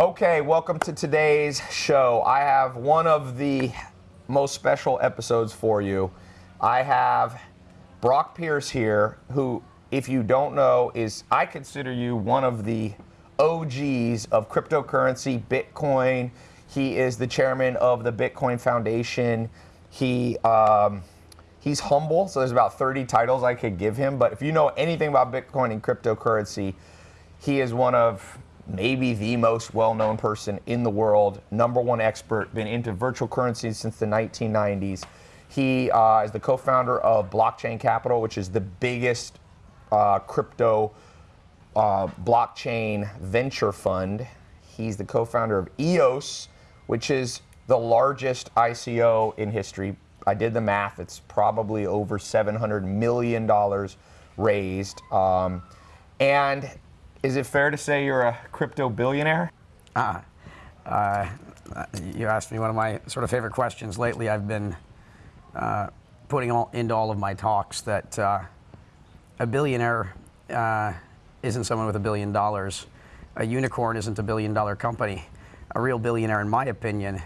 Okay, welcome to today's show. I have one of the most special episodes for you. I have Brock Pierce here, who, if you don't know, is I consider you one of the OGs of cryptocurrency, Bitcoin. He is the chairman of the Bitcoin Foundation. He um, he's humble, so there's about 30 titles I could give him. But if you know anything about Bitcoin and cryptocurrency, he is one of maybe the most well-known person in the world, number one expert, been into virtual currencies since the 1990s. He uh, is the co-founder of Blockchain Capital, which is the biggest uh, crypto uh, blockchain venture fund. He's the co-founder of EOS, which is the largest ICO in history. I did the math; it's probably over 700 million dollars raised. Um, and is it fair to say you're a crypto billionaire? Uh, uh, you asked me one of my sort of favorite questions lately. I've been uh, putting all, into all of my talks that uh, a billionaire uh, isn't someone with a billion dollars. A unicorn isn't a billion dollar company. A real billionaire, in my opinion,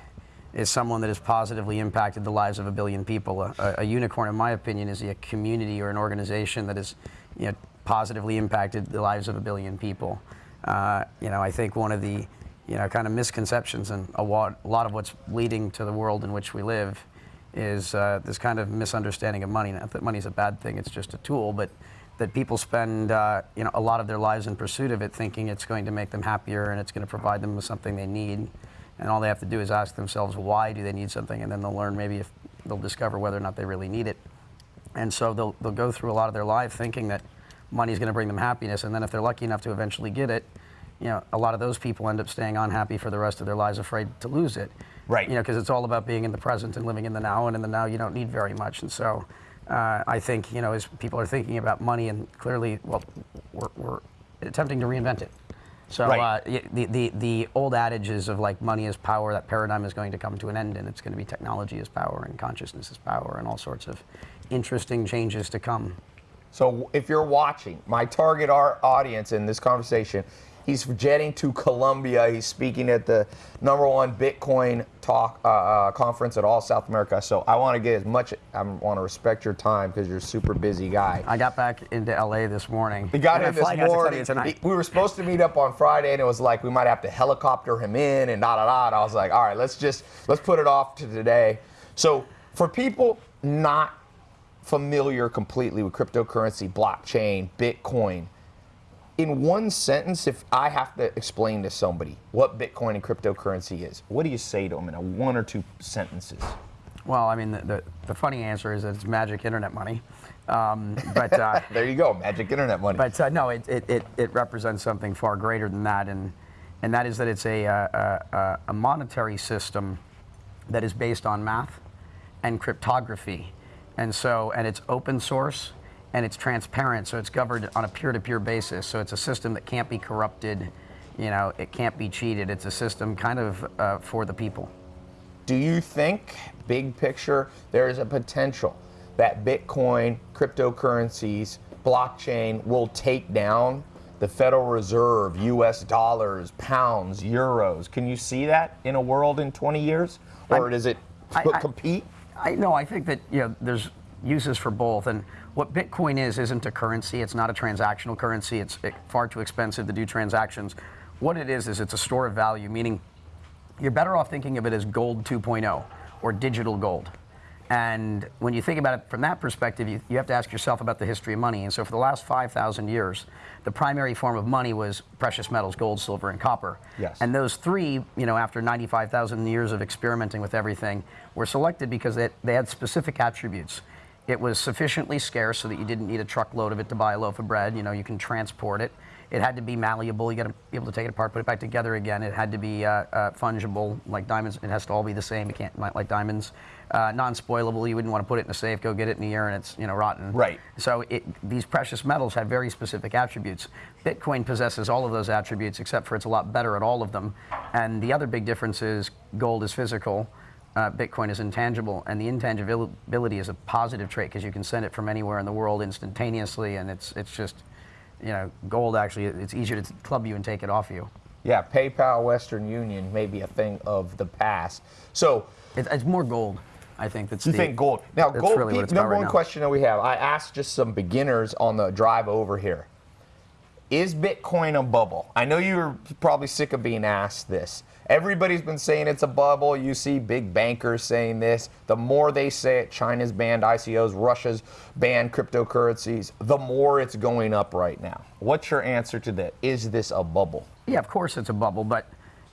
is someone that has positively impacted the lives of a billion people. A, a unicorn, in my opinion, is a community or an organization that is you know, positively impacted the lives of a billion people. Uh, you know, I think one of the you know, kind of misconceptions and a lot, of what's leading to the world in which we live is uh, this kind of misunderstanding of money. Not that money is a bad thing, it's just a tool, but that people spend uh, you know, a lot of their lives in pursuit of it thinking it's going to make them happier and it's going to provide them with something they need. And all they have to do is ask themselves why do they need something and then they'll learn maybe if they'll discover whether or not they really need it. And so they'll, they'll go through a lot of their life thinking that money is going to bring them happiness. And then if they're lucky enough to eventually get it, you know, a lot of those people end up staying unhappy for the rest of their lives, afraid to lose it. Right. You know, because it's all about being in the present and living in the now, and in the now you don't need very much. And so, uh, I think you know, as people are thinking about money, and clearly, well, we're, we're attempting to reinvent it. So Right. uh, the, the the old adages of like money is power, that paradigm is going to come to an end, and it's going to be technology is power, and consciousness is power, and all sorts of interesting changes to come. So if you're watching, my target our audience in this conversation, he's jetting to Colombia. He's speaking at the number one Bitcoin talk uh, uh, conference at all South America. So I want to get as much. I want to respect your time because you're a super busy guy. I got back into LA this morning. We got him this morning. tonight. We were supposed to meet up on Friday, and it was like we might have to helicopter him in and da da da. And I was like, all right, let's just let's put it off to today. So for people not familiar completely with cryptocurrency, blockchain, Bitcoin, in one sentence, if I have to explain to somebody what Bitcoin and cryptocurrency is, what do you say to them in a one or two sentences? Well, I mean, the, the, the funny answer is that it's magic internet money. Um, but uh, There you go, magic internet money. but uh, no, it, it, it, it represents something far greater than that, and, and that is that it's a, uh, a, a monetary system that is based on math and cryptography. And so, and it's open source and it's transparent, so it's governed on a peer-to-peer basis. So it's a system that can't be corrupted, you know, it can't be cheated. It's a system kind of uh, for the people. Do you think, big picture, there is a potential that Bitcoin, cryptocurrencies, blockchain will take down the Federal Reserve, US dollars, pounds, euros? Can you see that in a world in 20 years? Or I- does it I- I- compete? I no, I think that you know there's uses for both, and what Bitcoin is isn't a currency. It's not a transactional currency. It's far too expensive to do transactions. What it is is it's a store of value, meaning you're better off thinking of it as gold 2.0 or digital gold. And when you think about it from that perspective, you, you have to ask yourself about the history of money. And so, for the last 5,000 years, the primary form of money was precious metals, gold, silver, and copper. Yes. And those three, you know, after 95,000 years of experimenting with everything, were selected because they, they had specific attributes. It was sufficiently scarce so that you didn't need a truckload of it to buy a loaf of bread. You know, you can transport it. It had to be malleable. You got to be able to take it apart, put it back together again. It had to be uh, uh, fungible, like diamonds. It has to all be the same. It can't like, diamonds. Uh, non-spoilable. You wouldn't want to put it in a safe. Go get it in a year, and it's you know rotten. Right. So it, these precious metals have very specific attributes. Bitcoin possesses all of those attributes, except for it's a lot better at all of them. And the other big difference is gold is physical. Uh, Bitcoin is intangible, and the intangibility is a positive trait because you can send it from anywhere in the world instantaneously, and it's it's just, you know, gold actually it's easier to club you and take it off you. Yeah, PayPal, Western Union may be a thing of the past. So It, it's more gold, I think. That's you the, think gold? Now, gold. really what Pete, it's about number right one now. question that we have. I asked just some beginners on the drive over here. Is Bitcoin a bubble? I know you're probably sick of being asked this. Everybody's been saying it's a bubble. You see big bankers saying this. The more they say it, China's banned ICOs, Russia's banned cryptocurrencies, the more it's going up right now. What's your answer to that? Is this a bubble? Yeah, of course it's a bubble, but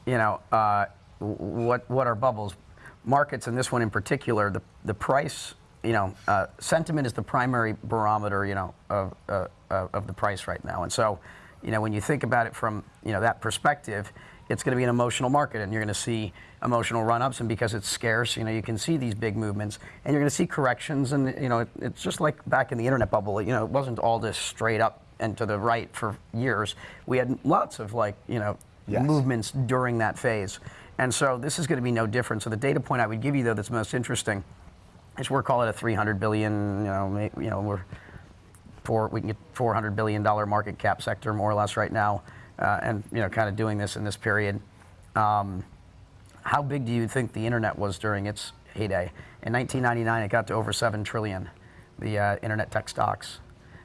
you know uh, what what are bubbles? Markets, and this one in particular, the the price. You know, uh, sentiment is the primary barometer. You know, of uh, uh, of the price right now, and so you know when you think about it from you know that perspective, it's going to be an emotional market, and you're going to see emotional run-ups, and because it's scarce, you know you can see these big movements, and you're going to see corrections, and you know it, it's just like back in the internet bubble. You know, it wasn't all this straight up and to the right for years. We had lots of like you know Yes. movements during that phase. And so this is going to be no different. So the data point I would give you, though, that's most interesting is we're calling it a 300 billion. You know, you know, we're four. We can get 400 billion dollar market cap sector more or less right now, uh, and you know, kind of doing this in this period. Um, how big do you think the internet was during its heyday? In 1999, it got to over seven trillion, the uh, internet tech stocks,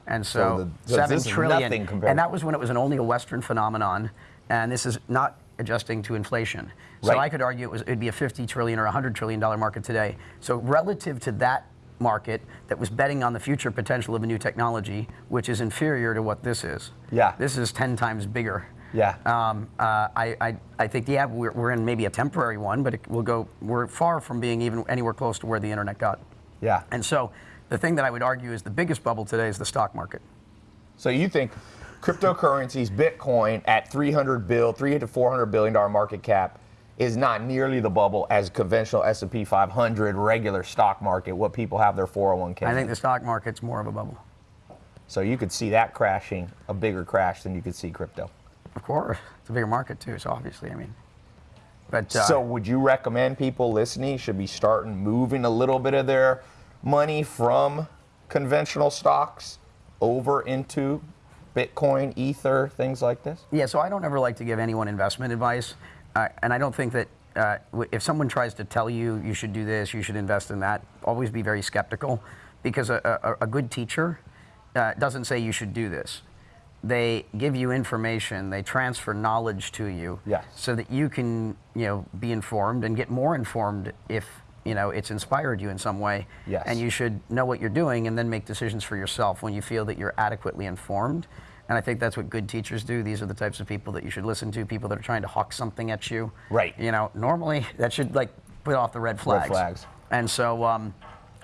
and So so, the- so seven trillion. And that was when it was an only a Western phenomenon, and this is not adjusting to inflation. So Right. I could argue it was it'd be a 50 trillion or 100 trillion dollar market today. So relative to that market that was betting on the future potential of a new technology, which is inferior to what this is. Yeah. This is 10 times bigger. Yeah. Um, uh, I, I, I think, yeah, we're, we're in maybe a temporary one, but it will go, we're far from being even anywhere close to where the internet got. Yeah. And so the thing that I would argue is the biggest bubble today is the stock market. So you think cryptocurrencies, Bitcoin at 300 bill, 300 to 400 billion dollar market cap is not nearly the bubble as conventional S&P 500 regular stock market what people have their 401k. I think the stock market's more of a bubble. so you could see that crashing, a bigger crash than you could see crypto. Of course, it's a bigger market too. So obviously, I mean, but uh, So would you recommend people listening should be starting moving a little bit of their money from conventional stocks over into Bitcoin, Ether, things like this? yeah. So I don't ever like to give anyone investment advice, and I don't think that uh, if someone tries to tell you you should do this, you should invest in that, always be very skeptical, because a, a, a good teacher uh, doesn't say you should do this. They give you information, they transfer knowledge to you, Yes. so that you can, you know, be informed and get more informed if you know it's inspired you in some way. Yes. And you should know what you're doing and then make decisions for yourself when you feel that you're adequately informed. And I think that's what good teachers do. These are the types of people that you should listen to. People that are trying to hawk something at you. Right. You know, normally that should like put off the red flags. Red flags. And so um,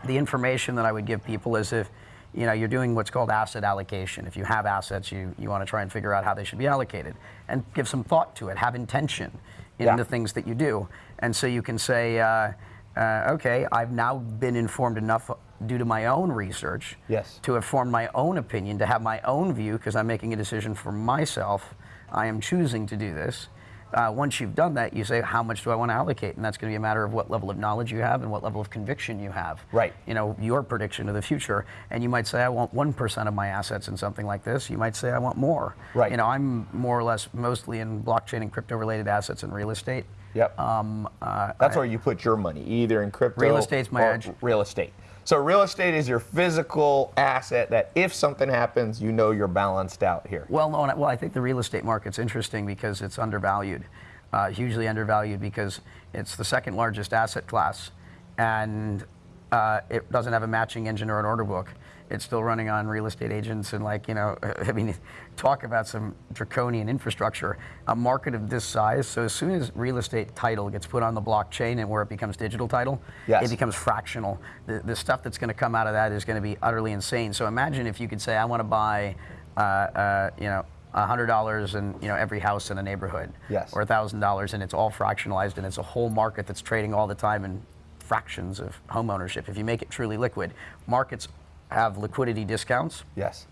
the information that I would give people is if you know you're doing what's called asset allocation. If you have assets, you you want to try and figure out how they should be allocated and give some thought to it. Have intention in Yeah. the things that you do. And so you can say, uh, uh, okay, I've now been informed enough due to my own research Yes. to have formed my own opinion, to have my own view, because I'm making a decision for myself. I am choosing to do this. Uh, once you've done that, you say, how much do I want to allocate? And that's going to be a matter of what level of knowledge you have and what level of conviction you have. Right. You know, your prediction of the future. And you might say, I want 1% of my assets in something like this. You might say, I want more. Right. You know, I'm more or less mostly in blockchain and crypto related assets and real estate. Yep. Um, uh, That's where you put your money, either in crypto Real estate's my or edge. Real estate. So real estate is your physical asset that if something happens, you know you're balanced out here. Well, no, well, I think the real estate market's interesting because it's undervalued, uh, hugely undervalued because it's the second largest asset class, and uh, it doesn't have a matching engine or an order book. It's still running on real estate agents and like you know, I mean, talk about some draconian infrastructure. A market of this size, so as soon as real estate title gets put on the blockchain and where it becomes digital title, Yes. it becomes fractional. The, the stuff that's going to come out of that is going to be utterly insane. So imagine if you could say, I want to buy, uh, uh, you know, hundred dollars in you know every house in a neighborhood, Yes. or thousand dollars, and it's all fractionalized, and it's a whole market that's trading all the time in fractions of home ownership. If you make it truly liquid, markets have liquidity discounts Yes.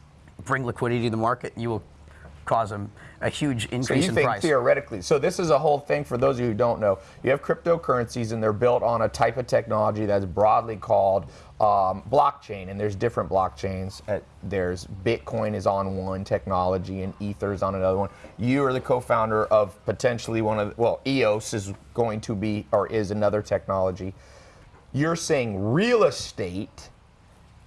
bring liquidity to the market, you will cause a, a huge So increase you in think price. theoretically, so this is a whole thing for those of you who don't know. You have cryptocurrencies and they're built on a type of technology that's broadly called um, blockchain, and there's different blockchains. Uh, there's Bitcoin is on one technology and Ether is on another one. You are the co-founder of potentially one of, well, EOS is going to be or is another technology. You're saying real estate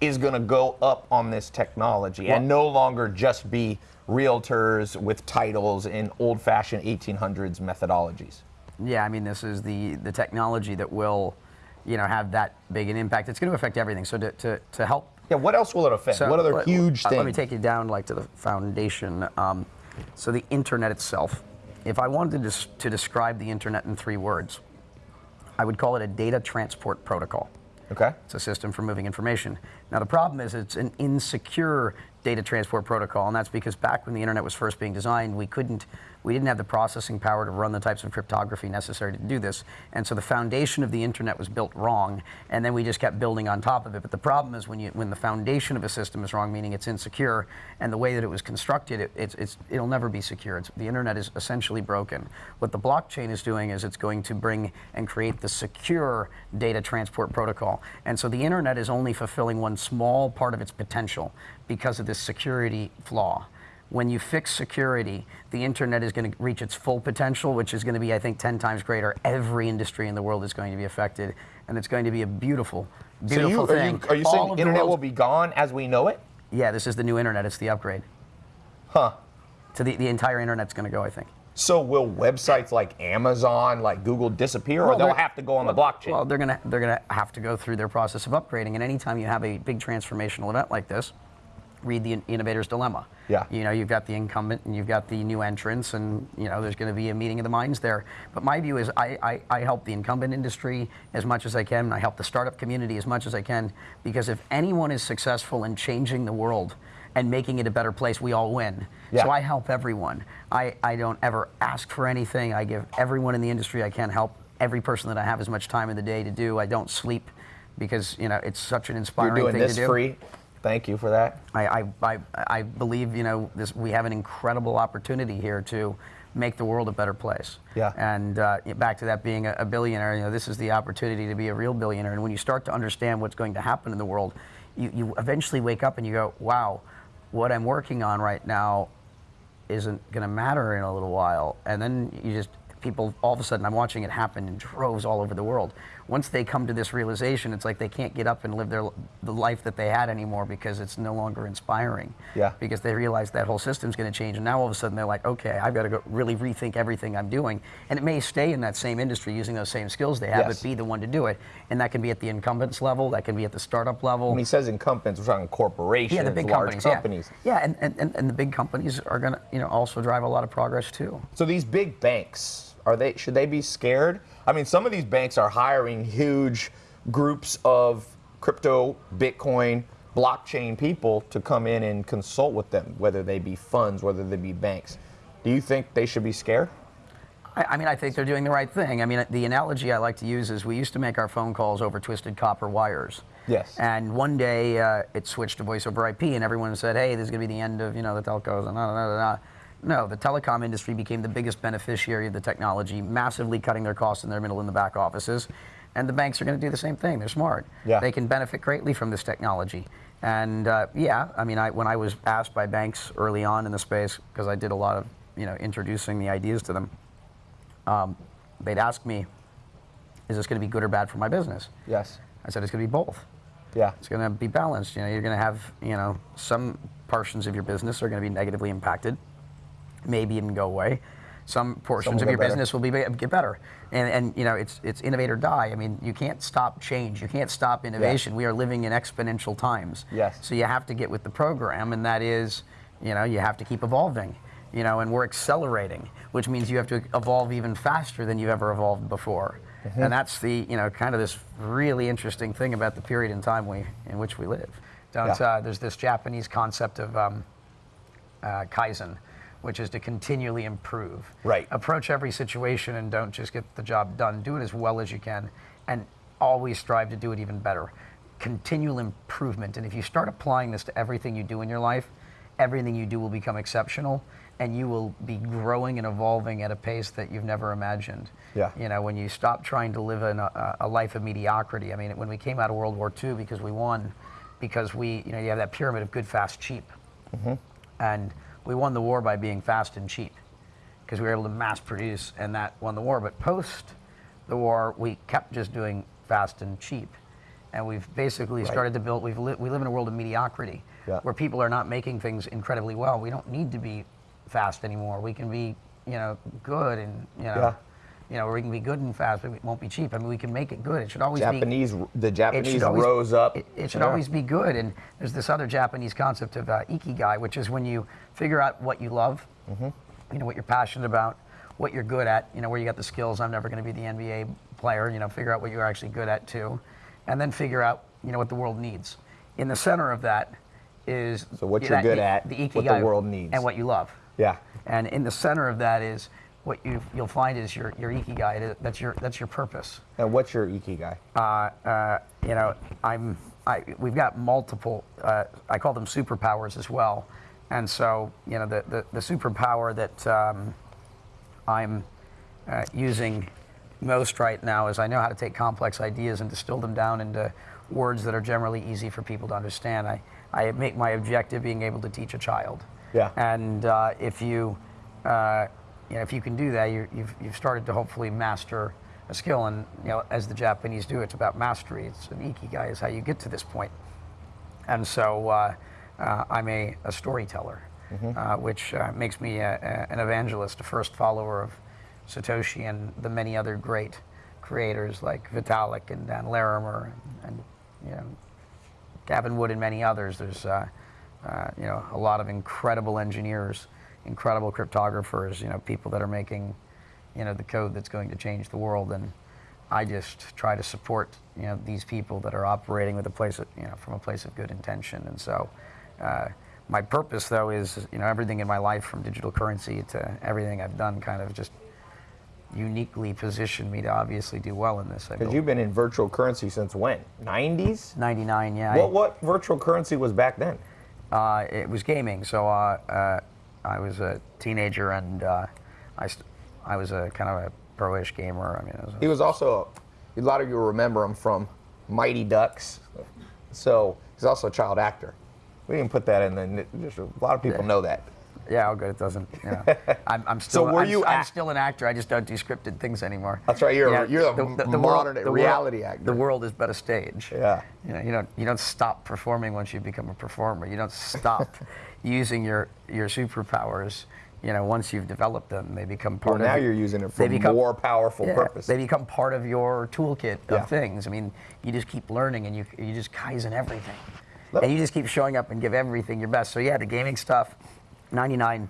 is going to go up on this technology and no longer just be realtors with titles in old-fashioned 1800s methodologies. Yeah, I mean, this is the, the technology that will, you know, have that big an impact. It's going to affect everything. So to, to, to help Yeah, what else will it affect? So what other let- huge uh, things? Let me take you down like to the foundation. Um, so the internet itself. If I wanted to, to describe the internet in three words, I would call it a data transport protocol. Okay. It's a system for moving information. Now the problem is it's an insecure data transport protocol, and that's because back when the internet was first being designed, we couldn't, we didn't have the processing power to run the types of cryptography necessary to do this. And so the foundation of the internet was built wrong, and then we just kept building on top of it. But the problem is when you, when the foundation of a system is wrong, meaning it's insecure, and the way that it was constructed, it, it's, it's, it'll never be secure. It's, the internet is essentially broken. What the blockchain is doing is it's going to bring and create the secure data transport protocol. And so the internet is only fulfilling one small part of its potential because of this security flaw. When you fix security, the internet is going to reach its full potential, which is going to be, I think, 10 times greater. Every industry in the world is going to be affected, and it's going to be a beautiful, So beautiful you, are thing. you, are you saying the the internet will be gone as we know it? Yeah, this is the new internet. It's the upgrade. Huh. So the, the entire internet's going to go, I think. So will websites like Amazon, like Google disappear, or they'll have to go on the blockchain? Well, they're gonna they're gonna have to go through their process of upgrading, and anytime you have a big transformational event like this, read the innovator's dilemma. Yeah. You know, you've got the incumbent and you've got the new entrants, and you know there's going to be a meeting of the minds there. But my view is, I, I I help the incumbent industry as much as I can, I help the startup community as much as I can, because if anyone is successful in changing the world and making it a better place, we all win. Yeah. So I help everyone. I, I don't ever ask for anything. I give everyone in the industry I can help every person that I have as much time in the day to do. I don't sleep because you know it's such an inspiring You're doing thing this to do. free. Thank you for that. I, I, I, I believe you know this. We have an incredible opportunity here to make the world a better place. Yeah. And uh, back to that being a, a billionaire, you know, this is the opportunity to be a real billionaire. And when you start to understand what's going to happen in the world, you, you eventually wake up and you go, wow, what I'm working on right now isn't going to matter in a little while. And then you just, people, all of a sudden, I'm watching it happen in droves all over the world. Once they come to this realization, it's like they can't get up and live their the life that they had anymore because it's no longer inspiring. Yeah. Because they realize that whole system's going to change, and now all of a sudden they're like, okay, I've got to go really rethink everything I'm doing. And it may stay in that same industry using those same skills they have, Yes. but be the one to do it. And that can be at the incumbents level, that can be at the startup level. When he says incumbents, we're talking corporations, yeah, the big large companies. companies. Yeah, yeah and, and, and, and the big companies are going to, you know, also drive a lot of progress too. So these big banks, are they should they be scared? I mean, some of these banks are hiring huge groups of crypto, Bitcoin, blockchain people to come in and consult with them, whether they be funds, whether they be banks. Do you think they should be scared? I, I mean, I think they're doing the right thing. I mean, the analogy I like to use is we used to make our phone calls over twisted copper wires. Yes. And one day uh, it switched to voice over IP, and everyone said, "Hey, this is going to be the end of you know the telcos." And da, da, da, da. No, the telecom industry became the biggest beneficiary of the technology, massively cutting their costs in their middle and the back offices. And the banks are going to do the same thing. They're smart. Yeah. They can benefit greatly from this technology. And uh, yeah, I mean, I, when I was asked by banks early on in the space, because I did a lot of you know introducing the ideas to them, um, they'd ask me, "Is this going to be good or bad for my business?" Yes. I said, "It's going to be both." Yeah. It's going to be balanced. You know, you're going to have, you know, some portions of your business are going to be negatively impacted, maybe even go away. Some portions will of your better. business will be get better. And, and you know, it's it's innovate or die. I mean, you can't stop change. You can't stop innovation. We are living in exponential times. Yes. So you have to get with the program, and that is, you know, you have to keep evolving. You know, and we're accelerating, which means you have to evolve even faster than you've ever evolved before. Mm-hmm. And that's the, you know, kind of this really interesting thing about the period in time we, in which we live. Don't, Yeah. uh, there's this Japanese concept of um, uh, kaizen, which is to continually improve. Right. Approach every situation and don't just get the job done. Do it as well as you can, and always strive to do it even better. Continual improvement, and if you start applying this to everything you do in your life, everything you do will become exceptional. and you will be growing and evolving at a pace that you've never imagined. Yeah. You know, when you stop trying to live in a, a life of mediocrity. I mean, when we came out of World War II, because we won, because we, you know, you have that pyramid of good, fast, cheap. Mm-hmm. And we won the war by being fast and cheap because we were able to mass produce and that won the war. But post the war, we kept just doing fast and cheap. And we've basically started to build, we've li- we live in a world of mediocrity Yeah. where people are not making things incredibly well. We don't need to be fast anymore. We can be, you know, good and, you know, Yeah. You know, we can be good and fast, but it won't be cheap. I mean, we can make it good. It should always be Japanese, the Japanese always- rose up. It, it should Yeah. always be good. And there's this other Japanese concept of uh, ikigai, which is when you figure out what you love, Mm-hmm. you know, what you're passionate about, what you're good at, you know, where you got the skills. I'm never going to be the NBA player. You know, figure out what you're actually good at too, and then figure out, you know, what the world needs. In the center of that is So what you're good the- at, the what the world needs. and what you love. Yeah. And in the center of that is what you you'll find is your your ikigai. That's your that's your purpose And what's your ikigai? uh, uh, you know, I'm, I, we've got multiple, uh, I call them superpowers as well. And so, you know, the, the, the superpower that um, I'm uh, using most right now is I know how to take complex ideas and distill them down into words that are generally easy for people to understand. I, I make my objective being able to teach a child. Yeah. And uh, if you, uh, you know, if you can do that, you you've, you've started to hopefully master a skill. And you know, as the Japanese do, it's about mastery. It's an ikigai is how you get to this point. And so uh, uh, I'm a, a storyteller, uh, which uh, makes me a, a- an evangelist, a first follower of Satoshi and the many other great creators like Vitalik and Dan Larimer and, and you know Gavin Wood and many others. There's uh, uh, you know a lot of incredible engineers, incredible cryptographers. You know people that are making you know the code that's going to change the world. And I just try to support you know these people that are operating with a place of, you know from a place of good intention. And so. Uh, my purpose, though, is you know everything in my life, from digital currency to everything I've done, kind of just uniquely positioned me to obviously do well in this. I Because you've been in virtual currency since when? 90s? 99, yeah. What what virtual currency was back then? Uh, it was gaming. So uh, uh, I was a teenager and uh, I, st- I was a kind of a pro-ish gamer. I mean, was He was also a lot of you remember him from Mighty Ducks. So he's also a child actor. We didn't put that in the. Just a lot of people Yeah. know that. Yeah, oh good. It doesn't. You know, I'm, I'm still. were I'm, you I'm still an actor. I just don't do scripted things anymore. That's right, you're a- Yeah, you're a modern world- reality actor. The world is but a stage. Yeah. You know, you don't you don't stop performing once you become a performer. You don't stop using your your superpowers. You know, once you've developed them, they become part Well, of. now your- you're using it they for become- more powerful Yeah, purpose. They become part of your toolkit of Yeah. things. I mean, you just keep learning and you, you just kaizen everything. And you just keep showing up and give everything your best. So yeah, the gaming stuff, 99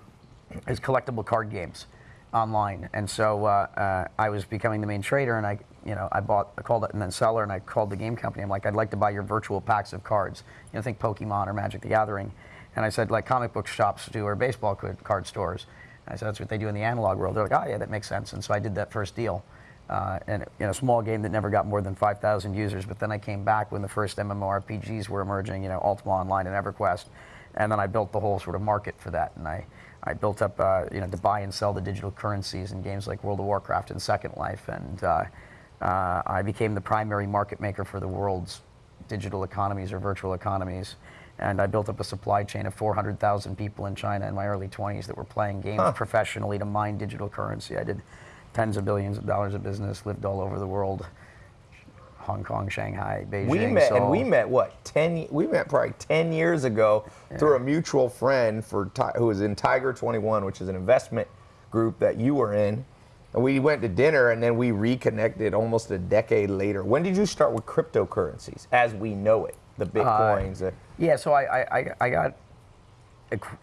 is collectible card games online. And so uh, uh, I was becoming the main trader and I, you know, I bought, I called it and then seller and I called the game company. I'm like, I'd like to buy your virtual packs of cards. You know, think Pokemon or Magic the Gathering. And I said, like comic book shops do or baseball card stores. I said, that's what they do in the analog world. They're like, oh yeah, that makes sense. And so I did that first deal. Uh, and in a small game that never got more than 5,000 users. But then I came back when the first MMORPGs were emerging, you know, Ultima Online and EverQuest. And then I built the whole sort of market for that. And I, I built up, uh, you know, to buy and sell the digital currencies in games like World of Warcraft and Second Life. And uh, uh, I became the primary market maker for the world's digital economies or virtual economies. And I built up a supply chain of 400,000 people in China in my early 20s that were playing games professionally to mine digital currency. I did tens of billions of dollars of business, lived all over the world. Hong Kong, Shanghai, Beijing. We met, and we met what ten? We met probably ten years ago through a mutual friend for who was in Tiger Twenty One, which is an investment group that you were in. And we went to dinner, and then we reconnected almost a decade later. When did you start with cryptocurrencies as we know it? The bitcoins. the- Yeah, so I, I, I- I got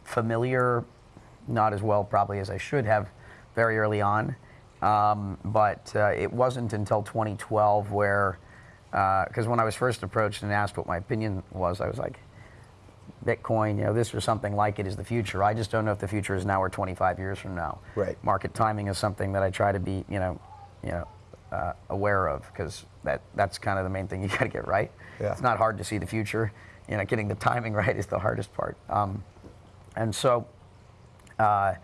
familiar, not as well probably as I should have, very early on. Um, but uh, it wasn't until 2012 where, because when I was first approached and asked what my opinion was, I was like, Bitcoin, you know, this or something like it is the future. I just don't know if the future is now or 25 years from now. Right. Market timing is something that I try to be, you know, you know, uh, aware of because that that's kind of the main thing you got to get right. Yeah. It's not hard to see the future. You know, getting the timing right is the hardest part. Um, and so, uh,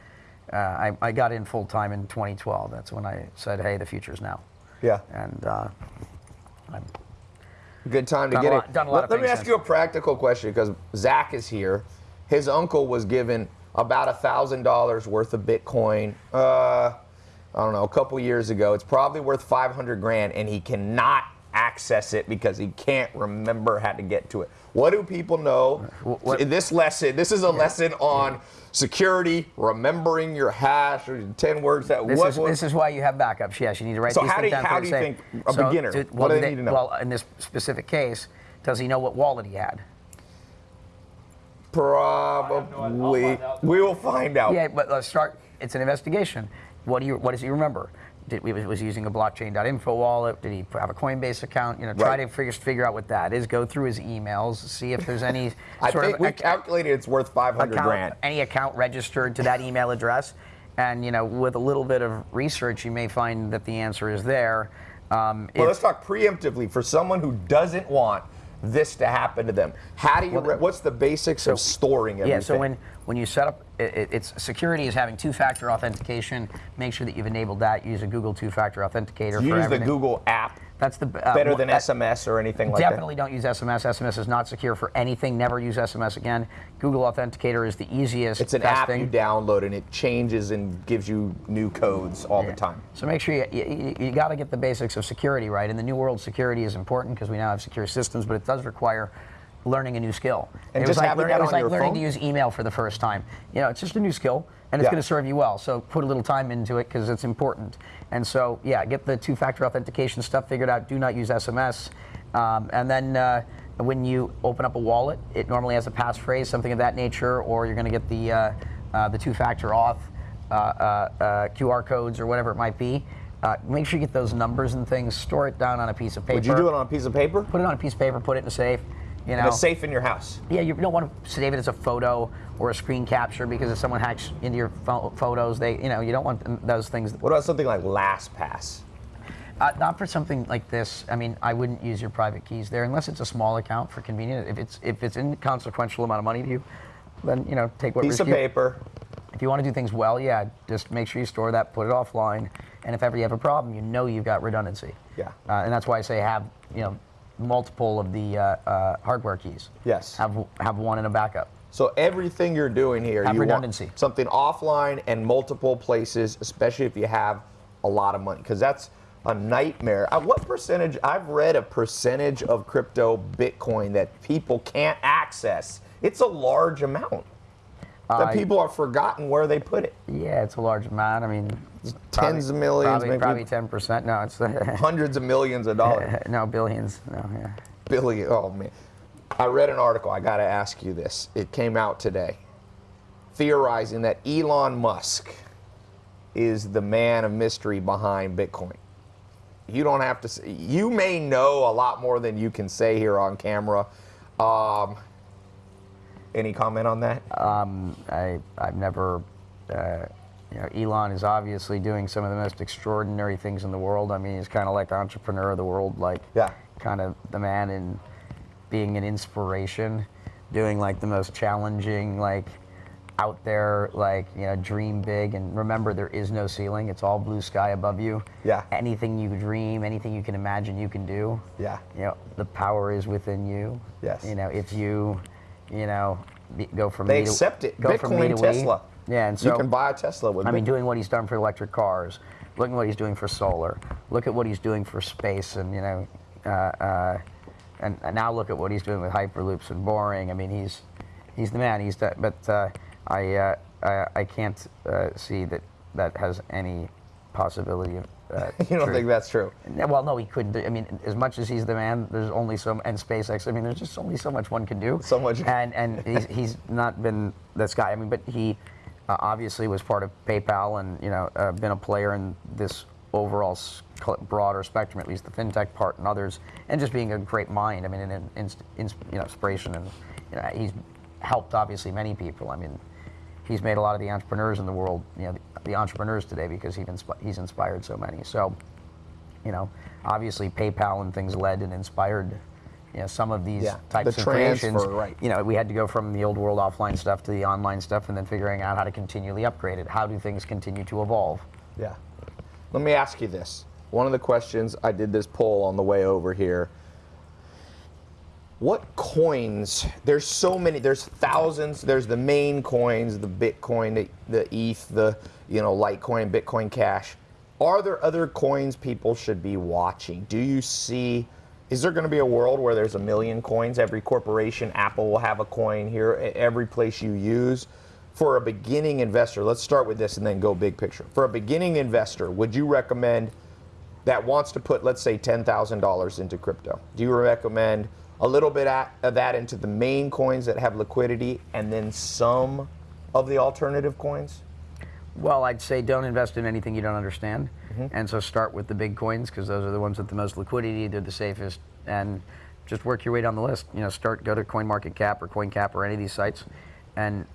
uh, I, I got in full time in 2012. That's when I said, hey, the future's now. Yeah. And uh, Good time to get lot- it. done a lot let let me ask since. you a practical question because Zach is here. His uncle was given about a thousand dollars worth of Bitcoin. Uh, I don't know, a couple years ago. It's probably worth 500 grand, and he cannot access it because he can't remember how to get to it. What do people know? Wh- what- In this lesson, this is a lesson on security, remembering your hash, or 10 words that This, what, is, what- this is why you have backups. Yes, you need to write So these how things do you- down. how for do you think a So, beginner, to- what well, do they they- need to know? Well, in this specific case, does he know what wallet he had? Probably. We will find out. Yeah, but let's start. It's an investigation. What do you? What does he remember? Did, was was using a blockchain.info wallet? Did he have a Coinbase account? You know, try Right. to figure figure out what that is. Go through his emails, see if there's any I sort think of we calculated it's worth 500 account, grand. any account registered to that email address. And you know, with a little bit of research, you may find that the answer is there. Um, Well, let's talk preemptively for someone who doesn't want this to happen to them. How do you? re- what's the basics of storing everything? Yeah, so when, when you set up, it, it- it's security is having two-factor authentication. Make sure that you've enabled that. Use a Google two-factor authenticator use the Google app That's the uh, better than that- SMS or anything like that. Definitely don't use SMS. SMS is not secure for anything. Never use SMS again. Google Authenticator is the easiest. It's an app thing. you download and it changes and gives you new codes all the time. So make sure you, you, you got to get the basics of security right. In the new world, security is important because we now have secure systems, but it does require learning a new skill. And it just was like, having learn- that it was like learning phone? to use email for the first time. You know, it's just a new skill, and it's Yeah. going to serve you well. So put a little time into it because it's important. And so, yeah, get the two-factor authentication stuff figured out. Do not use SMS. Um, and then uh, when you open up a wallet, it normally has a passphrase, something of that nature, or you're going to get the uh, uh, the two-factor auth uh, uh, uh, QR codes or whatever it might be. Uh, make sure you get those numbers and things. Store it down on a piece of paper. Would you do it on a piece of paper? Put it on a piece of paper. Put it in a safe. You know. Safe in your house. Yeah, you don't want to save it as a photo or a screen capture because if someone hacks into your pho- photos, they, you know, you don't want those things. What about something like LastPass? Uh, not for something like this. I mean, I wouldn't use your private keys there unless it's a small account for convenience. If it's if it's inconsequential amount of money to you, then you know take what Piece of you- paper. If you want to do things well, yeah, just make sure you store that, put it offline, and if ever you have a problem, you know you've got redundancy. Yeah. Uh, and that's why I say have you know multiple of the uh, uh, hardware keys. Yes. Have have one in a backup. So everything you're doing here, Have you redundancy. want something offline and multiple places, especially if you have a lot of money, because that's a nightmare. Uh, what percentage? I've read a percentage of crypto Bitcoin that people can't access. It's a large amount that people have forgotten where they put it. Yeah, it's a large amount. I mean, Tens of millions, Probably, maybe probably ten percent. No, it's hundreds of millions of dollars. no billions. No, yeah. billion. Oh man, I read an article. I got to ask you this. It came out today, theorizing that Elon Musk is the man of mystery behind Bitcoin. You don't have to. Say, you may know a lot more than you can say here on camera. Um, any comment on that? Um, I I've never. Uh, you know, Elon is obviously doing some of the most extraordinary things in the world. I mean, he's kind of like the entrepreneur of the world, like Yeah. kind of the man in being an inspiration, doing like the most challenging, like out there, like you know, dream big and remember there is no ceiling. It's all blue sky above you. Yeah. Anything you dream, anything you can imagine, you can do. Yeah. You know, the power is within you. Yes. You know, if you, you know, go from They me to accept it. Go from me Bitcoin, to Tesla. We. Yeah, and so you can buy a Tesla with. I mean, doing what he's done for electric cars. Look at what he's doing for solar. Look at what he's doing for space, and you know, uh, uh, and, and now look at what he's doing with hyperloops and boring. I mean, he's he's the man. He's the, but uh, I, uh, I I can't uh, see that that has any possibility of. Uh, you don't truth. think that's true? Well, no, he couldn't. do- I mean, as much as he's the man, there's only so and SpaceX. I mean, there's just only so much one can do. So much. And and he's, he's not been this guy. I mean, but he uh, obviously was part of PayPal and you know uh, been a player in this overall broader spectrum, at least the fintech part and others, and just being a great mind. I mean, an ins- you know, inspiration and you know, he's helped obviously many people. I mean, he's made a lot of the entrepreneurs in the world, you know, the, the entrepreneurs today because he inspi- he's inspired so many. So, you know, obviously PayPal and things led and inspired you know, some of these Yeah, types the of creations. right. You know, we had to go from the old world offline stuff to the online stuff, and then figuring out how to continually upgrade it. How do things continue to evolve? Yeah. Let me ask you this. One of the questions I did this poll on the way over here. What coins? There's so many. There's thousands. There's the main coins, the Bitcoin, the, the ETH, the you know Litecoin, Bitcoin Cash. Are there other coins people should be watching? Do you see? Is there going to be a world where there's a million coins? Every corporation, Apple will have a coin here. Every place you use. For a beginning investor, let's start with this and then go big picture. For a beginning investor, would you recommend that wants to put, let's say, $10,000 into crypto? Do you recommend a little bit of that into the main coins that have liquidity and then some of the alternative coins? Well, I'd say don't invest in anything you don't understand, Mm-hmm. and so start with the big coins because those are the ones with the most liquidity. They're the safest, and just work your way down the list. You know, start go to CoinMarketCap or CoinCap or any of these sites, and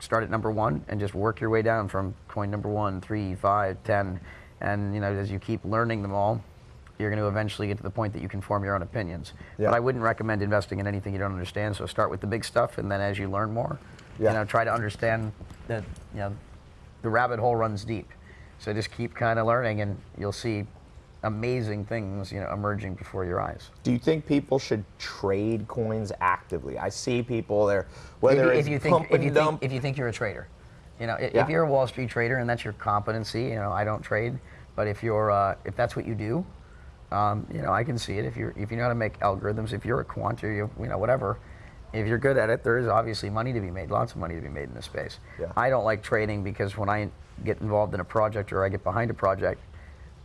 start at number one, and just work your way down from coin number one, three, five, ten, and you know as you keep learning them all, you're going to eventually get to the point that you can form your own opinions. Yeah. But I wouldn't recommend investing in anything you don't understand. So start with the big stuff, and then as you learn more, Yeah. you know, try to understand that you know the rabbit hole runs deep. So just keep kind of learning, and you'll see amazing things, you know, emerging before your eyes. Do you think people should trade coins actively? I see people there, whether if, you- if you think if you think if you think you're a trader, you know, i- Yeah. if you're a Wall Street trader and that's your competency, you know, I don't trade, but if you're uh, if that's what you do, um, you know, I can see it. If you're if you know how to make algorithms, if you're a quant or you you know whatever, if you're good at it, there is obviously money to be made, lots of money to be made in this space. Yeah. I don't like trading because when I get involved in a project or I get behind a project,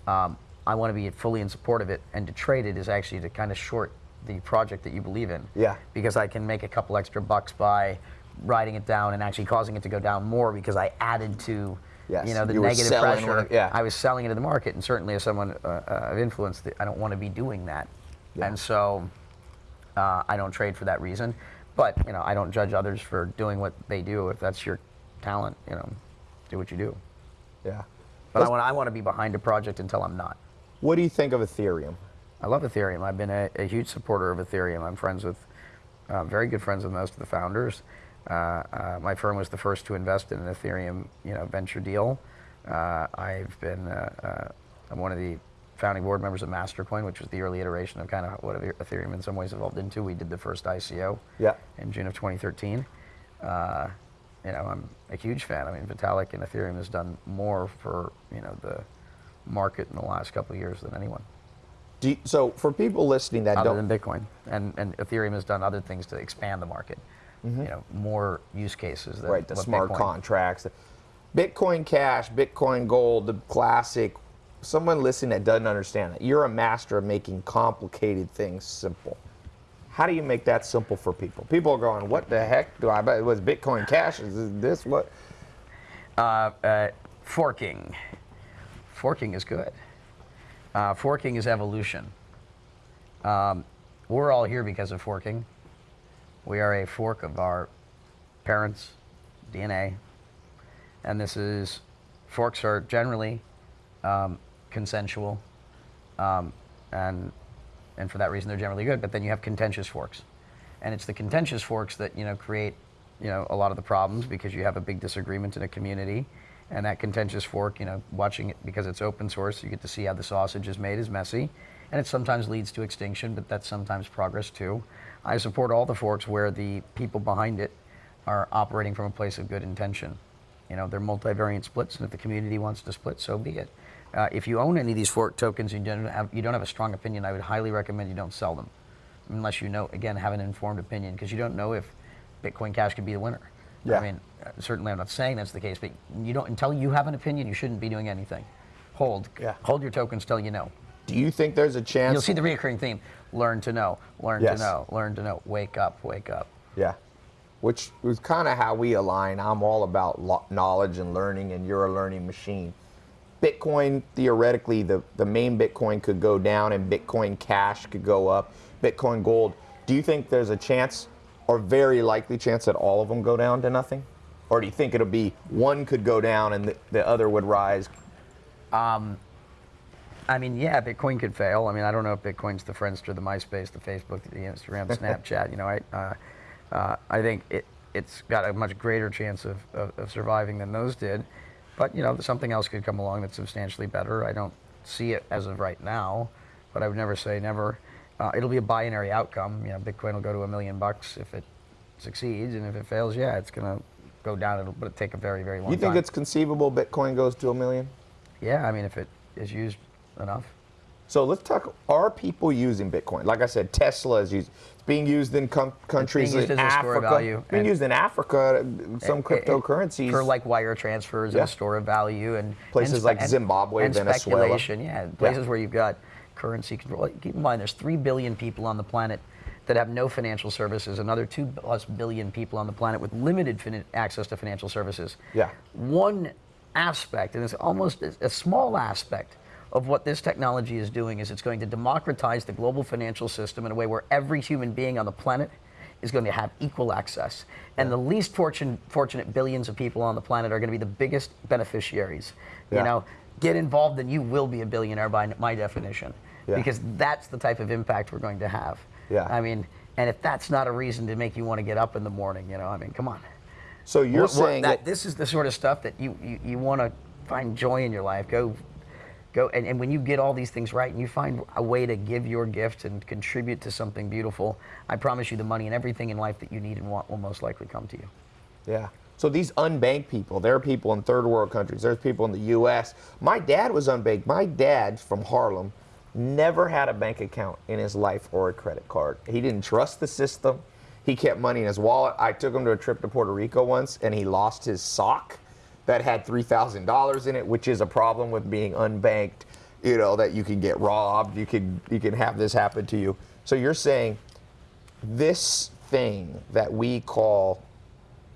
um, I want to be fully in support of it, and to trade it is actually to kind of short the project that you believe in. Yeah. Because I can make a couple extra bucks by riding it down and actually causing it to go down more because I added to, Yes, you know, the you negative pressure. it- yeah. I was selling into the market, and certainly as someone uh, uh, of influence, I don't want to be doing that. Yeah. And so, uh, I don't trade for that reason. But you know, I don't judge others for doing what they do. If that's your talent, you know, do what you do. yeah. But I want I want to be behind a project until I'm not. What do you think of Ethereum? I love Ethereum. I've been a, a huge supporter of Ethereum. I'm friends with, uh, very good friends with most of the founders. Uh, uh, my firm was the first to invest in an Ethereum, you know, venture deal. Uh, I've been, uh, uh, I'm one of the founding board members of Mastercoin, which was the early iteration of kind of what Ethereum in some ways evolved into. We did the first ICO Yeah. in June of 2013. Uh, you know, I'm a huge fan. I mean, Vitalik and Ethereum has done more for you know the market in the last couple of years than anyone Do you, so for people listening that other don't than Bitcoin. And, and Ethereum has done other things to expand the market. Mm-hmm. You know, more use cases. Than right the smart Bitcoin. contracts bitcoin cash bitcoin gold the classic someone listening that doesn't understand that you're a master of making complicated things simple how do you make that simple for people people are going what the heck do i buy was bitcoin cash is this what Uh, uh, forking. Forking is good. Uh, forking is evolution. Um, we're all here because of forking. We are a fork of our parents' DNA. And this is, forks are generally um, consensual. Um, and, and for that reason, they're generally good. But then you have contentious forks. And it's the contentious forks that, you know, create, you know, a lot of the problems because you have a big disagreement in a community. And that contentious fork, you know, watching it because it's open source, you get to see how the sausage is made is messy. And it sometimes leads to extinction, but that's sometimes progress too. I support all the forks where the people behind it are operating from a place of good intention. You know, they're multivariant splits, and if the community wants to split, so be it. Uh, if you own any of these fork tokens and you don't have you don't have a strong opinion, I would highly recommend you don't sell them, unless you know again have an informed opinion, because you don't know if Bitcoin Cash could be the winner. Yeah. I mean, uh, certainly I'm not saying that's the case, but you don't until you have an opinion, you shouldn't be doing anything. Hold, Yeah. hold your tokens till you know. do you think there's a chance You'll see the reoccurring theme: learn to know, learn Yes. to know, learn to know. Wake up, wake up. Yeah. Which was kind of how we align. I'm all about lo- knowledge and learning, and you're a learning machine. Bitcoin, theoretically, the, the main Bitcoin could go down and Bitcoin Cash could go up. Bitcoin Gold. Do you think there's a chance, or very likely chance, that all of them go down to nothing? Or do you think it'll be one could go down and the, the other would rise? Um, I mean, yeah, Bitcoin could fail. I mean, I don't know if Bitcoin's the Friendster, the MySpace, the Facebook, the Instagram, the Snapchat. You know, I, uh, uh, I think it, it's got a much greater chance of, of, of, surviving than those did. But, you know, something else could come along that's substantially better. I don't see it as of right now, but I would never say never. Uh, it'll be a binary outcome. You know, Bitcoin will go to a million bucks if it succeeds, and if it fails, yeah, it's going to go down. It'll, but it'll take a very, very long time. You think time. it's conceivable Bitcoin goes to a million? Yeah, I mean, if it is used enough. So let's talk. Are people using Bitcoin? Like I said, Tesla is used. It's being used in com- countries in Africa. Being used in Africa. Uh, some it, cryptocurrencies eh, for like wire transfers yeah. and store of value and places and, like Zimbabwe, and Venezuela. Speculation, yeah, places yeah. where you've got currency control. Keep in mind, there's three billion people on the planet that have no financial services. Another two plus billion people on the planet with limited access to financial services. Yeah. One aspect, and it's almost a small aspect of what this technology is doing is it's going to democratize the global financial system in a way where every human being on the planet is going to have equal access. And yeah. the least fortune, fortunate billions of people on the planet are going to be the biggest beneficiaries. Yeah. You know, get involved and you will be a billionaire by my definition. Yeah. Because that's the type of impact we're going to have. Yeah. I mean, and if that's not a reason to make you want to get up in the morning, you know, I mean, come on. So you're what, saying that, that this is the sort of stuff that you, you, you want to find joy in your life. Go go and, and when you get all these things right and you find a way to give your gift and contribute to something beautiful i promise you the money and everything in life that you need and want will most likely come to you. Yeah. So these unbanked people there are people in third world countries there's people in the us my dad was unbanked. My dad's from harlem never had a bank account in his life or a credit card. He didn't trust the system. He kept money in his wallet. I took him to a trip to puerto rico once and he lost his sock that had $3,000 in it, which is a problem with being unbanked, you know, that you can get robbed, you can, you can have this happen to you. So you're saying this thing that we call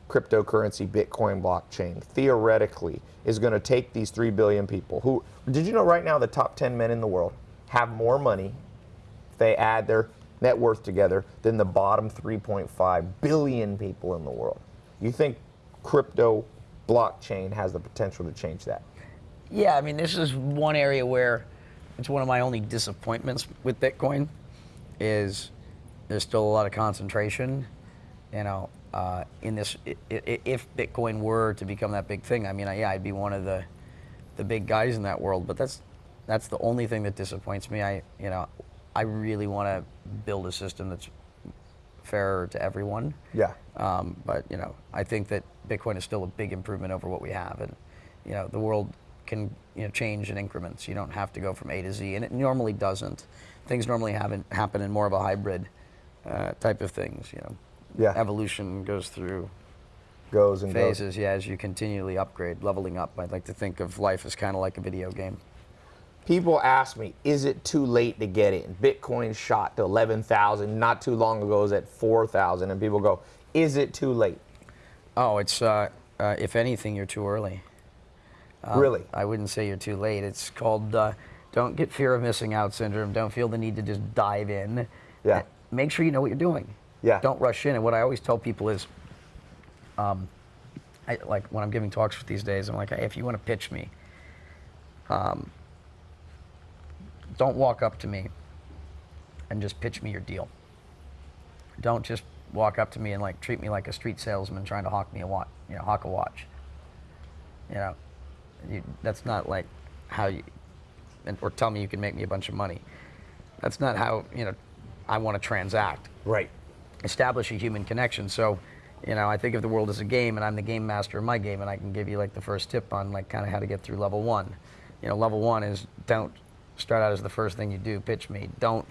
cryptocurrency, Bitcoin blockchain, theoretically is going to take these 3 billion people who, did you know right now the top 10 men in the world have more money if they add their net worth together than the bottom 3.5 billion people in the world? You think crypto blockchain has the potential to change that. Yeah, I mean, this is one area where it's one of my only disappointments with Bitcoin is there's still a lot of concentration, you know, uh, in this. If Bitcoin were to become that big thing, I mean, yeah, I'd be one of the the big guys in that world. But that's that's the only thing that disappoints me. I, you know, I really want to build a system that's fairer to everyone. Yeah. Um, but you know, I think that Bitcoin is still a big improvement over what we have, and you know, the world can you know change in increments. You don't have to go from A to Z, and it normally doesn't. Things normally happen happen in more of a hybrid uh, type of things. You know, yeah. Evolution goes through goes and phases. Goes. Yeah, as you continually upgrade, leveling up. I'd like to think of life as kind of like a video game people ask me, is it too late to get in? Bitcoin shot to 11,000 not too long ago, it was at 4,000. And people go, is it too late? Oh, it's, uh, uh, if anything, you're too early. Um, really? I wouldn't say you're too late. It's called uh, don't get fear of missing out syndrome. Don't feel the need to just dive in. Yeah. Make sure you know what you're doing. Yeah. Don't rush in. And what I always tell people is, um, I, like when I'm giving talks these days, I'm like, hey, if you want to pitch me, um, don't walk up to me and just pitch me your deal. Don't just walk up to me and like treat me like a street salesman trying to hawk me a watch, you know, hawk a watch. You know, you, that's not like how you, or tell me you can make me a bunch of money. That's not how, you know, I want to transact. Right. Establish a human connection. So, you know, I think of the world as a game and I'm the game master of my game and I can give you like the first tip on like kind of how to get through level one. You know, level one is don't start out as the first thing you do, pitch me. Don't,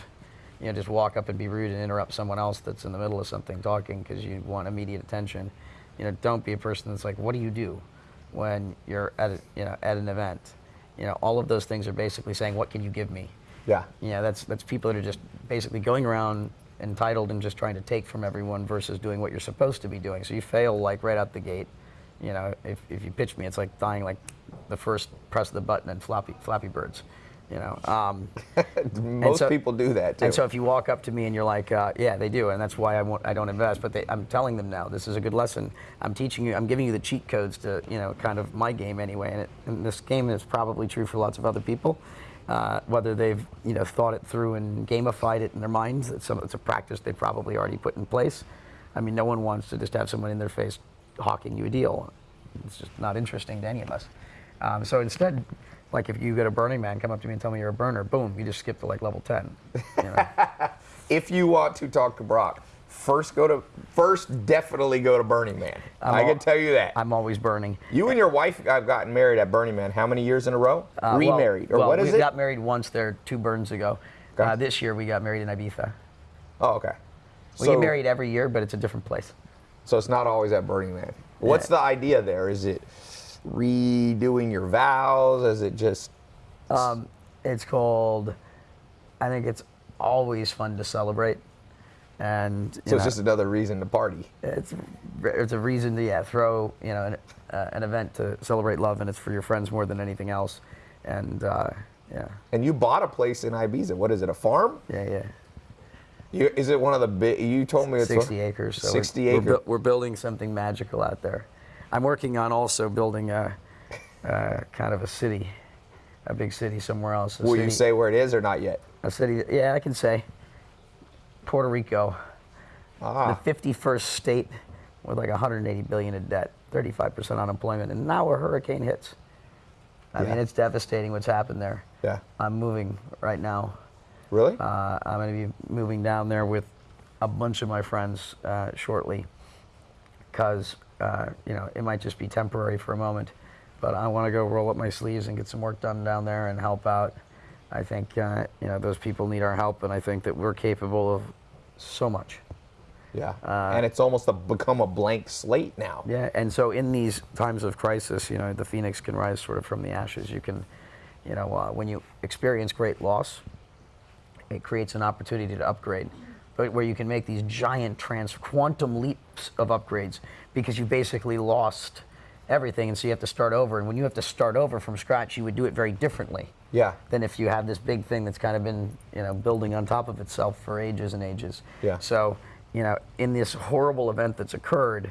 you know, just walk up and be rude and interrupt someone else that's in the middle of something talking because you want immediate attention. You know, don't be a person that's like, what do you do when you're at, a, you know, at an event? You know, all of those things are basically saying, what can you give me? Yeah. Yeah, that's, that's people that are just basically going around entitled and just trying to take from everyone versus doing what you're supposed to be doing. So you fail like right out the gate. You know, if, if you pitch me, it's like dying like the first press of the button and Flappy, Flappy Birds. You know, um, most so, people do that too. And so if you walk up to me and you're like, uh, "Yeah, they do," and that's why I, won't, I don't invest. But they, I'm telling them now, this is a good lesson. I'm teaching you. I'm giving you the cheat codes to, you know, kind of my game anyway. And, it, and this game is probably true for lots of other people. uh, whether they've you know thought it through and gamified it in their minds. That some it's a practice they probably already put in place. I mean, no one wants to just have someone in their face hawking you a deal. It's just not interesting to any of us. Um, so instead, like if you get a Burning Man, come up to me and tell me you're a burner, boom, you just skip to like level 10. You know? If you want to talk to Brock, first go to first definitely go to Burning Man. I'm I al- can tell you that. I'm always burning. you and your wife have gotten married at Burning Man. How many years in a row? Uh, well- Remarried or well, what is we it? got married once there two burns ago. Okay. Uh, this year we got married in Ibiza. oh, okay. We so, get married every year, but it's a different place. so it's not always at Burning Man. What's Yeah. the idea there? Is it redoing your vows? Is it just Um, it's called. I think it's always fun to celebrate, and so it's know, just another reason to party? it's it's a reason to yeah throw you know an, uh, an event to celebrate love, and it's for your friends more than anything else, and uh, yeah And you bought a place in Ibiza. What is it? A farm? yeah yeah. You, is it one of the big? You told me it's a- 60 acres. So we're- 60 we're, acres. bu- we're building something magical out there. I'm working on also building a, uh, kind of a city, a big city somewhere else. A Will city, you say where it is or not yet? a city? Yeah, I can say. Puerto Rico, Ah, the 51st state with like 180 billion in debt, 35% unemployment, and now a hurricane hits. I Yeah. mean, it's devastating what's happened there. yeah. I'm moving right now. Really? Uh, I'm going to be moving down there with a bunch of my friends uh, shortly because, uh, you know, it might just be temporary for a moment. But I want to go roll up my sleeves and get some work done down there and help out. I think, uh, you know, those people need our help, and I think that we're capable of so much. yeah. uh, and it's almost a, become a blank slate now. Yeah, and so in these times of crisis, you know, the phoenix can rise sort of from the ashes. You can, you know, uh, when you experience great loss, it creates an opportunity to upgrade, where you can make these giant trans quantum leaps of upgrades because you basically lost everything, and so you have to start over. And when you have to start over from scratch, you would do it very differently Yeah. than if you have this big thing that's kind of been, you know, building on top of itself for ages and ages. Yeah. So, you know, in this horrible event that's occurred,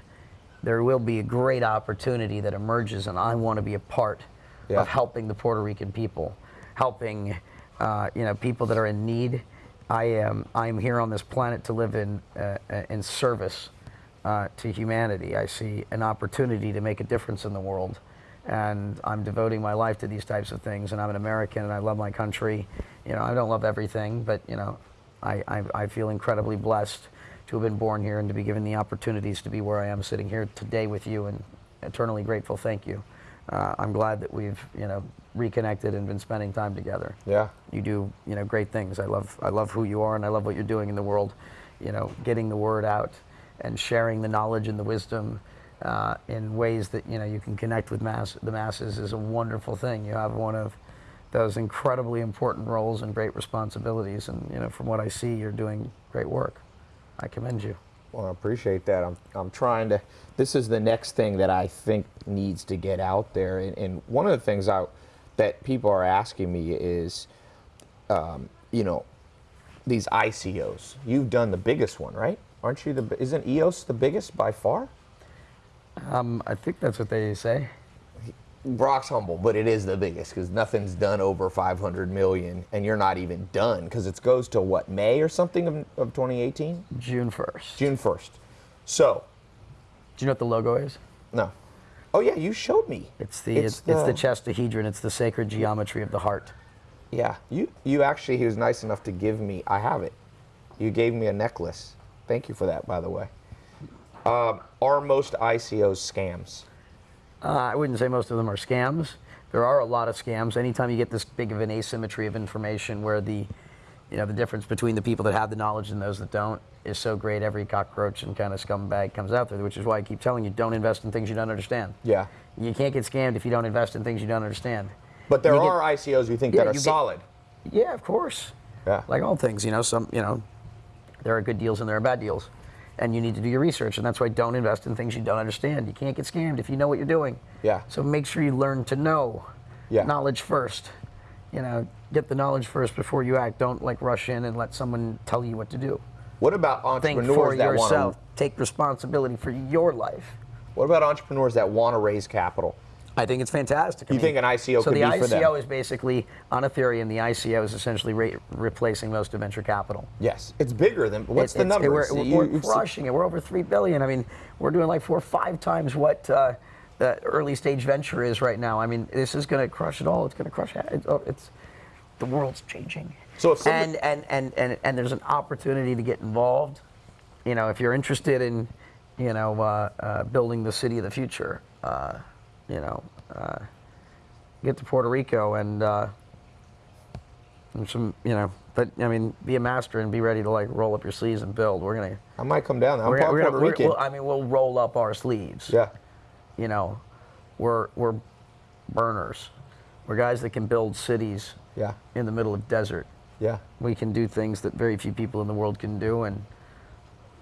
there will be a great opportunity that emerges, and I want to be a part Yeah. of helping the Puerto Rican people, helping, uh, you know, people that are in need. I am I'm here on this planet to live in uh, uh, in service uh, to humanity. I see an opportunity to make a difference in the world, and I'm devoting my life to these types of things. And I'm an American, and I love my country. You know, I don't love everything, but you know, I, I, I feel incredibly blessed to have been born here and to be given the opportunities to be where I am sitting here today with you, and eternally grateful. Thank you. Uh, I'm glad that we've you know reconnected and been spending time together Yeah. you do you know great things. I love I love who you are and I love what you're doing in the world. You know, getting the word out and sharing the knowledge and the wisdom uh, in ways that you know you can connect with mass the masses is a wonderful thing. You have one of those incredibly important roles and great responsibilities, and you know from what I see, you're doing great work. I commend you. Well, I appreciate that. I'm, I'm trying to. This is the next thing that I think needs to get out there. And, and one of the things I, that people are asking me is, um, you know, these ICOs. You've done the biggest one, right? Aren't you the? Isn't EOS the biggest by far? Um, I think that's what they say. Brock's humble, but it is the biggest because nothing's done over 500 million, and you're not even done because it goes to what May or something of, of 2018, June 1st. June 1st. So, Do you know what the logo is? no. Oh yeah, you showed me. It's the it's, it's the chestahedron. It's the sacred geometry of the heart. Yeah, you you actually he was nice enough to give me. I have it. You gave me a necklace. Thank you for that, by the way. Um, are most ICOs scams? Uh, I wouldn't say most of them are scams. There are a lot of scams. Anytime you get this big of an asymmetry of information where the, you know, the difference between the people that have the knowledge and those that don't is so great, every cockroach and kind of scumbag comes out there, which is why I keep telling you, don't invest in things you don't understand. Yeah, You can't get scammed if you don't invest in things you don't understand. but there You get- are ICOs you think Yeah, that are get- solid. Yeah, of course. Yeah. Like all things, you know, some, you know, there are good deals and there are bad deals. And you need to do your research, and that's why don't invest in things you don't understand. You can't get scammed if you know what you're doing. Yeah. So make sure you learn to know. Yeah. Knowledge first. You know, get the knowledge first before you act. Don't like rush in and let someone tell you what to do. What about Think entrepreneurs for that yourself. want Take responsibility for your life. What about entrepreneurs that want to raise capital? I think it's fantastic. I You think an ICO so could the be for them? ICO is basically on Ethereum. The ICO is essentially re- replacing most of venture capital. Yes, it's bigger than. What's It- the number? We're, we're- we're crushing it. We're over three billion. I mean, we're doing like four or five times what uh, the early stage venture is right now. I mean, this is going to crush it all. It's going to crush it. It's, oh, it's the world's changing. So if and, and and and and there's an opportunity to get involved. You know, if you're interested in, you know, uh, uh, building the city of the future, uh, you know, uh, get to Puerto Rico and. Uh, and some, you know, but I mean, be a master and be ready to like roll up your sleeves and build. We're gonna, I might come down. I'm we're, part gonna- we're, Puerto Rican. we'll, I mean, we'll roll up our sleeves. yeah. You know, we're we're burners. We're guys that can build cities Yeah. in the middle of desert. Yeah. We can do things that very few people in the world can do, and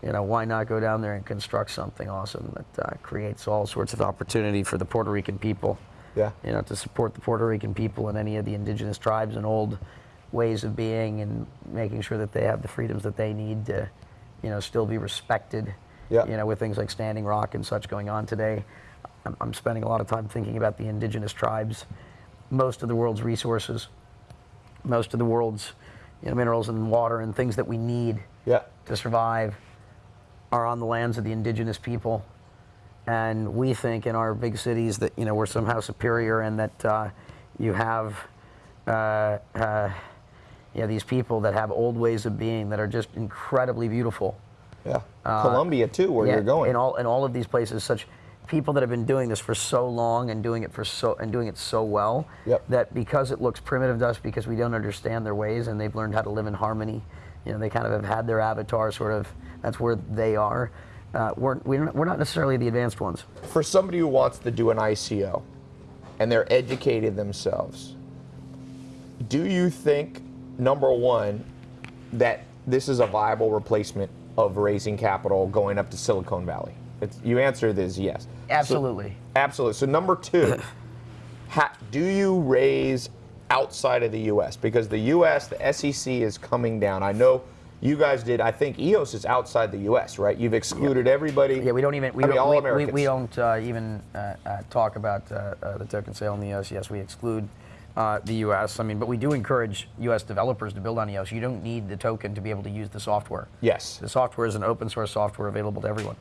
you know, why not go down there and construct something awesome that uh, creates all sorts of opportunity for the Puerto Rican people Yeah. you know, to support the Puerto Rican people and any of the indigenous tribes and old ways of being and making sure that they have the freedoms that they need to, you know, still be respected. Yeah. You know, with things like Standing Rock and such going on today, I'm, I'm spending a lot of time thinking about the indigenous tribes, most of the world's resources, most of the world's you know, minerals and water and things that we need Yeah. to survive are on the lands of the indigenous people. And we think in our big cities that you know we're somehow superior and that uh, you have uh, uh, yeah, these people that have old ways of being that are just incredibly beautiful. Yeah. Colombia too, where Uh, Yeah, you're going. in all in all of these places, such people that have been doing this for so long and doing it for so and doing it so well Yep. that because it looks primitive to us because we don't understand their ways and they've learned how to live in harmony. You know, they kind of have had their avatar sort of. That's where they are. Uh, we're we're not, we're not necessarily the advanced ones. For somebody who wants to do an ICO, and they're educated themselves, do you think number one that this is a viable replacement of raising capital going up to Silicon Valley? It's, you answer this yes. So- Absolutely. Absolutely. So number two, ha, do you raise outside of the U.S. because the U.S. the SEC is coming down? I know you guys did. I think EOS is outside the U.S. Right? You've excluded everybody. Yeah, we don't even we I mean, don't all we, we, Americans. we don't uh, even uh, uh, talk about uh, uh, the token sale in the U.S. Yes, we exclude uh, the U.S. I mean, but we do encourage U.S. developers to build on EOS. You don't need the token to be able to use the software. Yes. The software is an open source software available to everyone.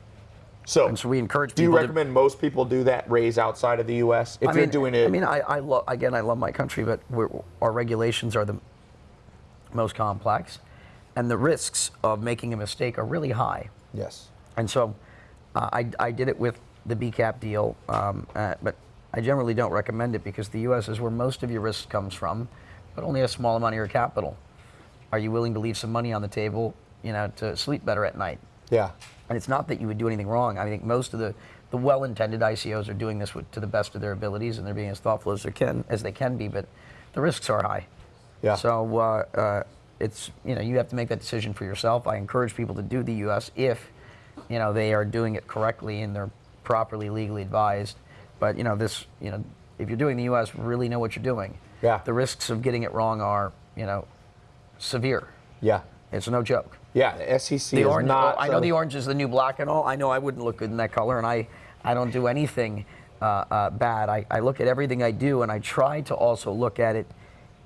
So, And so we encourage do you people to- recommend most people do that raise outside of the U.S. if I you're mean, doing it? I mean, I, I love again, I love my country, but we're, our regulations are the most complex, and the risks of making a mistake are really high. yes. And so uh, I, I did it with the BCAP deal, um, uh, but I generally don't recommend it because the U.S. is where most of your risk comes from, but only a small amount of your capital. Are you willing to leave some money on the table, you know, to sleep better at night? Yeah. And it's not that you would do anything wrong. I think most of the, the well-intended ICOs are doing this with, to the best of their abilities, and they're being as thoughtful as they can as they can be. But the risks are high. Yeah. So uh, uh, it's you know you have to make that decision for yourself. I encourage people to do the U.S. if you know they are doing it correctly and they're properly legally advised. But you know this you know if you're doing the U.S., really know what you're doing. Yeah. The risks of getting it wrong are you know severe. Yeah. It's no joke. Yeah. The SEC The is orange. not. I know the orange is the new black and all. I know I wouldn't look good in that color, and I, I don't do anything uh, uh, bad. I, I look at everything I do, and I try to also look at it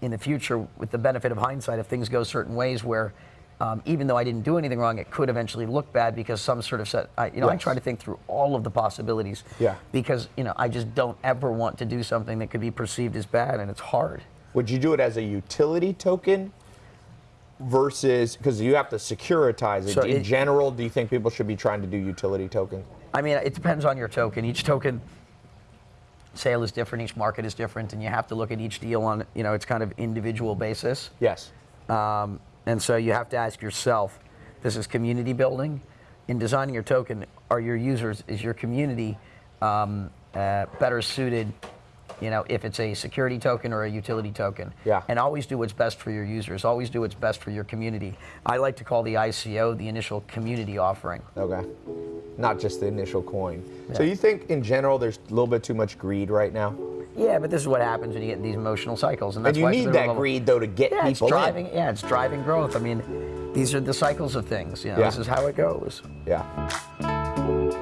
in the future with the benefit of hindsight. If things go certain ways, where um, even though I didn't do anything wrong, it could eventually look bad because some sort of set. I, you know, I try to think through all of the possibilities. Yeah. Because you know, I just don't ever want to do something that could be perceived as bad, and it's hard. Would you do it as a utility token versus because you have to securitize it? So In it- general, do you think people should be trying to do utility tokens? I mean, it depends on your token. Each token sale is different. Each market is different, and you have to look at each deal on you know its kind of individual basis. Yes. Um, and so you have to ask yourself, this is community building. In designing your token, are your users, is your community um, uh, better suited, you know, if it's a security token or a utility token? Yeah. And always do what's best for your users. Always do what's best for your community. I like to call the ICO the initial community offering. Okay. Not just the initial coin. So you think in general there's a little bit too much greed right now? Yeah, but this is what happens when you get in these emotional cycles, and And that's you why it's need that level- greed though to get Yeah, it's people driving. in. Yeah, it's driving growth. I mean, these are the cycles of things. You know, Yeah. this is how it goes. Yeah.